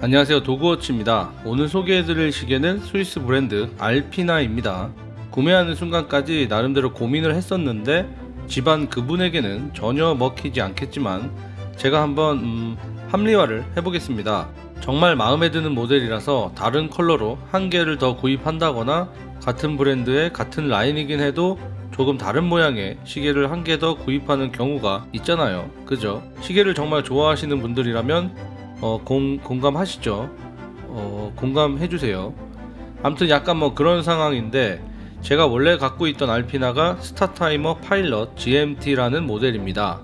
안녕하세요. 도그워치입니다. 오늘 소개해드릴 시계는 스위스 브랜드 알피나입니다. 구매하는 순간까지 나름대로 고민을 했었는데 집안 그분에게는 전혀 먹히지 않겠지만 제가 한번 음, 합리화를 해보겠습니다. 정말 마음에 드는 모델이라서 다른 컬러로 한 개를 더 구입한다거나 같은 브랜드의 같은 라인이긴 해도 조금 다른 모양의 시계를 한 개 더 구입하는 경우가 있잖아요. 그죠? 시계를 정말 좋아하시는 분들이라면 어, 공, 공감하시죠? 어, 공감해주세요. 아무튼 약간 뭐 그런 상황인데 제가 원래 갖고 있던 알피나가 스타타이머 파일럿 GMT라는 모델입니다.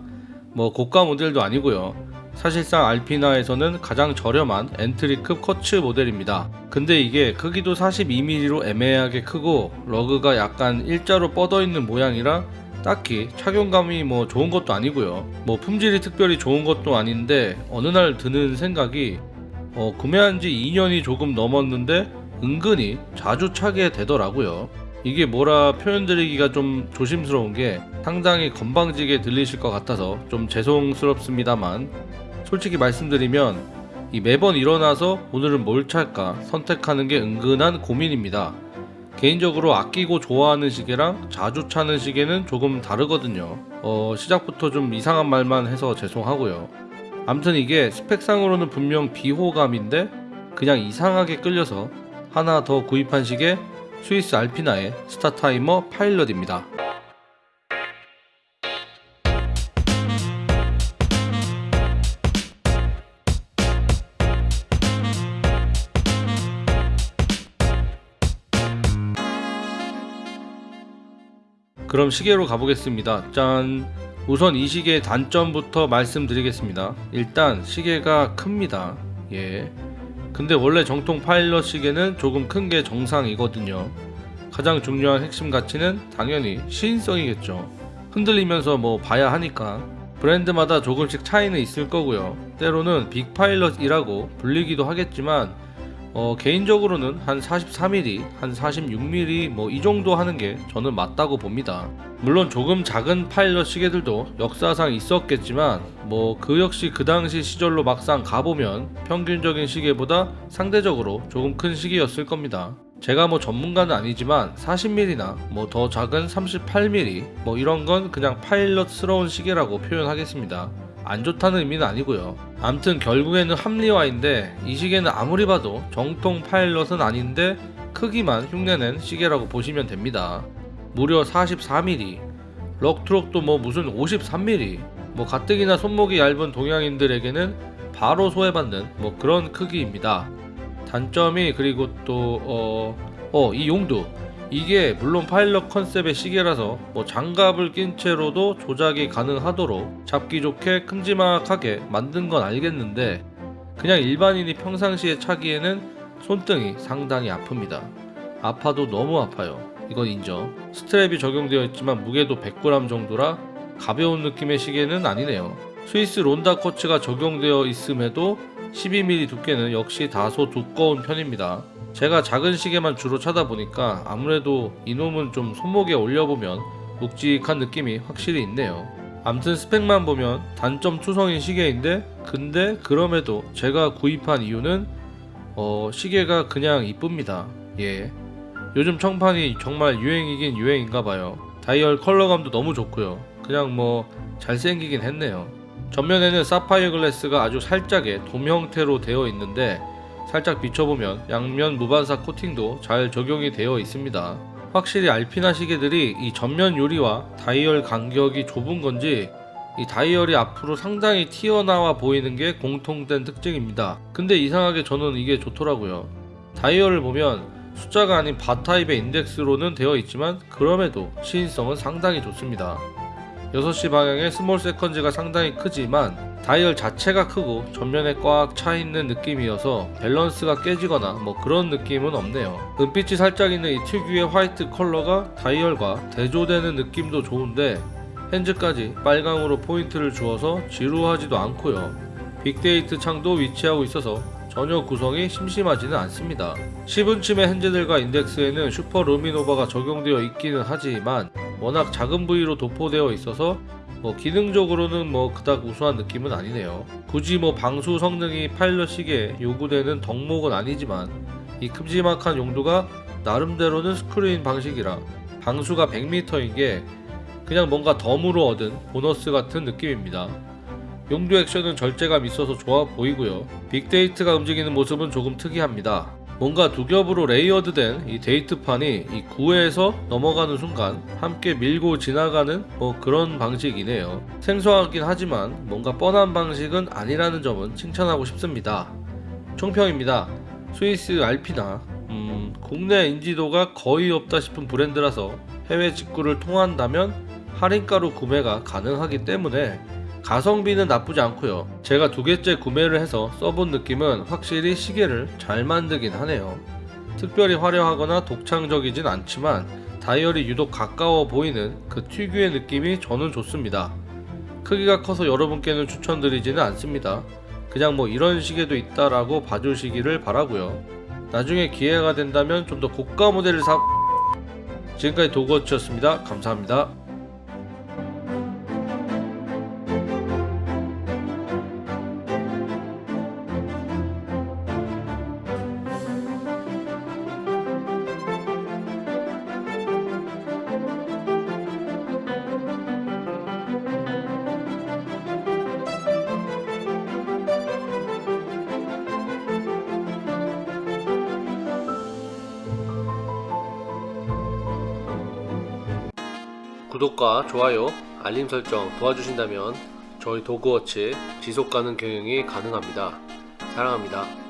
뭐 고가 모델도 아니고요. 사실상 알피나에서는 가장 저렴한 엔트리급 쿼츠 모델입니다. 근데 이게 크기도 42mm로 애매하게 크고 lug가 약간 일자로 뻗어 있는 모양이라 딱히 착용감이 뭐 좋은 것도 아니고요. 뭐 품질이 특별히 좋은 것도 아닌데 어느 날 드는 생각이 어, 구매한 지 2년이 조금 넘었는데 은근히 자주 차게 되더라고요. 이게 뭐라 표현드리기가 좀 조심스러운 게 상당히 건방지게 들리실 것 같아서 좀 죄송스럽습니다만 솔직히 말씀드리면 이 매번 일어나서 오늘은 뭘 찰까 선택하는 게 은근한 고민입니다. 개인적으로 아끼고 좋아하는 시계랑 자주 차는 시계는 조금 다르거든요. 어, 시작부터 좀 이상한 말만 해서 죄송하고요. 암튼 이게 스펙상으로는 분명 비호감인데 그냥 이상하게 끌려서 하나 더 구입한 시계 스위스 알피나의 스타타이머 파일럿입니다. 그럼 시계로 가보겠습니다. 짠. 우선 이 시계의 단점부터 말씀드리겠습니다. 일단 시계가 큽니다. 예. 근데 원래 정통 파일럿 시계는 조금 큰 게 정상이거든요. 가장 중요한 핵심 가치는 당연히 시인성이겠죠. 흔들리면서 뭐 봐야 하니까. 브랜드마다 조금씩 차이는 있을 거고요. 때로는 빅 파일럿이라고 불리기도 하겠지만 어, 개인적으로는 한 43mm, 한 46mm 뭐 이 정도 하는 게 저는 맞다고 봅니다. 물론 조금 작은 파일럿 시계들도 역사상 있었겠지만 뭐 그 역시 그 당시 시절로 막상 가보면 평균적인 시계보다 상대적으로 조금 큰 시계였을 겁니다. 제가 뭐 전문가는 아니지만 40mm나 뭐 더 작은 38mm 뭐 이런 건 그냥 파일럿스러운 시계라고 표현하겠습니다. 안 좋다는 의미는 아니고요. 암튼 결국에는 합리화인데 이 시계는 아무리 봐도 정통 파일럿은 아닌데 크기만 흉내낸 시계라고 보시면 됩니다. 무려 44mm, 럭트록도 뭐 무슨 53mm, 뭐 가뜩이나 손목이 얇은 동양인들에게는 바로 소외받는 뭐 그런 크기입니다. 단점이 그리고 또 어, 어, 이 용도 이게 물론 파일럿 컨셉의 시계라서 뭐 장갑을 낀 채로도 조작이 가능하도록 잡기 좋게 큼지막하게 만든 건 알겠는데 그냥 일반인이 평상시에 차기에는 손등이 상당히 아픕니다. 아파도 너무 아파요. 이건 인정. 스트랩이 적용되어 있지만 무게도 100g 정도라 가벼운 느낌의 시계는 아니네요. 스위스 론다 코츠가 적용되어 있음에도 12mm 두께는 역시 다소 두꺼운 편입니다. 제가 작은 시계만 주로 차다 보니까 아무래도 이놈은 좀 손목에 올려보면 묵직한 느낌이 확실히 있네요. 암튼 스펙만 보면 단점 투성인 시계인데 근데 그럼에도 제가 구입한 이유는 어, 시계가 그냥 이쁩니다. 예. 요즘 청판이 정말 유행이긴 유행인가봐요. 다이얼 컬러감도 너무 좋고요. 그냥 뭐 잘생기긴 했네요. 전면에는 사파이어 글래스가 아주 살짝의 돔 형태로 되어 있는데 살짝 비춰보면 양면 무반사 코팅도 잘 적용이 되어 있습니다. 확실히 알피나 시계들이 이 전면 유리와 다이얼 간격이 좁은 건지 이 다이얼이 앞으로 상당히 튀어나와 보이는 게 공통된 특징입니다. 근데 이상하게 저는 이게 좋더라고요. 다이얼을 보면 숫자가 아닌 bar타입의 인덱스로는 되어 있지만 그럼에도 시인성은 상당히 좋습니다. 6시 방향의 small seconds가 상당히 크지만 다이얼 자체가 크고 전면에 꽉 차 있는 느낌이어서 밸런스가 깨지거나 뭐 그런 느낌은 없네요. 은빛이 살짝 있는 이 특유의 화이트 컬러가 다이얼과 대조되는 느낌도 좋은데 hands까지 빨강으로 포인트를 주어서 지루하지도 않고요. big date 창도 위치하고 있어서 전혀 구성이 심심하지는 않습니다. 시분침의 hands들과 인덱스에는 슈퍼 루미노바가 적용되어 있기는 하지만 워낙 작은 부위로 도포되어 있어서 뭐 기능적으로는 뭐 그닥 우수한 느낌은 아니네요. 굳이 뭐 방수 성능이 파일럿 시계에 요구되는 덕목은 아니지만 이 큼지막한 용두가 나름대로는 screw-in 방식이라 방수가 100m인 게 그냥 뭔가 덤으로 얻은 보너스 같은 느낌입니다. 용두 액션은 절제감 있어서 좋아 보이고요. big date가 움직이는 모습은 조금 특이합니다. 뭔가 두 겹으로 layered된 이 date판이 이 9에서 넘어가는 순간 함께 밀고 지나가는 뭐 그런 방식이네요. 생소하긴 하지만 뭔가 뻔한 방식은 아니라는 점은 칭찬하고 싶습니다. 총평입니다. 스위스 알피나 음, 국내 인지도가 거의 없다 싶은 브랜드라서 해외 직구를 통한다면 할인가로 구매가 가능하기 때문에 가성비는 나쁘지 않고요. 제가 두 개째 구매를 해서 써본 느낌은 확실히 시계를 잘 만들긴 하네요. 특별히 화려하거나 독창적이진 않지만 다이얼이 유독 가까워 보이는 그 특유의 느낌이 저는 좋습니다. 크기가 커서 여러분께는 추천드리지는 않습니다. 그냥 뭐 이런 시계도 있다라고 봐주시기를 바라고요. 나중에 기회가 된다면 좀 더 고가 모델을 사 지금까지 도그워치였습니다. 감사합니다. 구독과 좋아요, 알림 설정 도와주신다면 저희 도그워치 지속가능 경영이 가능합니다. 사랑합니다.